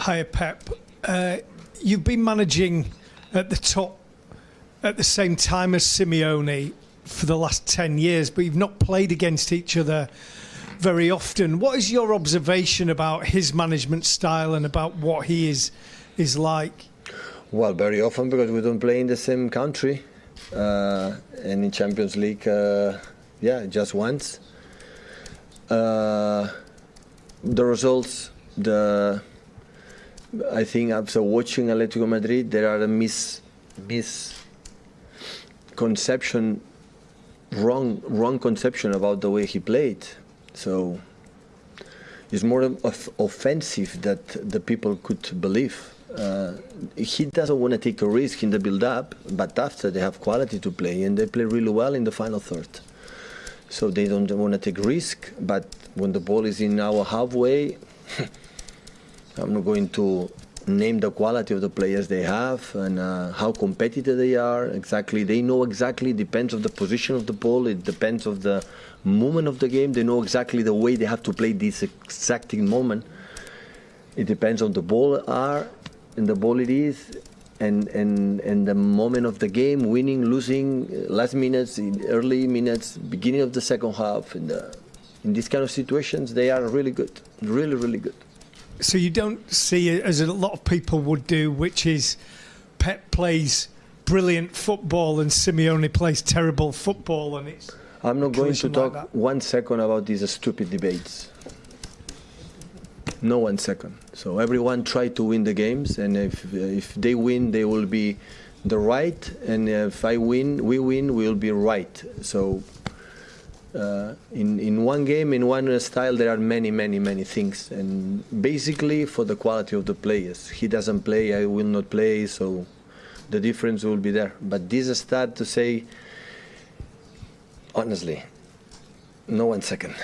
Hi, Pep. Uh, you've been managing at the top at the same time as Simeone for the last 10 years, but you've not played against each other very often. What is your observation about his management style and about what he is is like? Well, very often because we don't play in the same country. Uh, and in Champions League, uh, yeah, just once. Uh, the results, the I think after watching Atletico Madrid, there are a mis misconception, wrong wrong conception about the way he played. So it's more of offensive that the people could believe. Uh, he doesn't want to take a risk in the build-up, but after they have quality to play and they play really well in the final third. So they don't want to take risk, but when the ball is in our halfway, I'm not going to name the quality of the players they have and uh, how competitive they are. Exactly, they know exactly. Depends of the position of the ball. It depends of the moment of the game. They know exactly the way they have to play this exacting moment. It depends on the ball are and the ball it is, and and and the moment of the game, winning, losing, last minutes, early minutes, beginning of the second half. In the in these kind of situations, they are really good, really really good. So you don't see it as a lot of people would do, which is Pep plays brilliant football and Simeone plays terrible football, and it's. I'm not going to talk like one second about these stupid debates. No one second. So everyone try to win the games, and if if they win, they will be the right, and if I win, we win, we will be right. So uh, in in one game, in one style, there are many, many, many things, and basically for the quality of the players. He doesn't play, I will not play, so the difference will be there. But this start to say, honestly, no one second.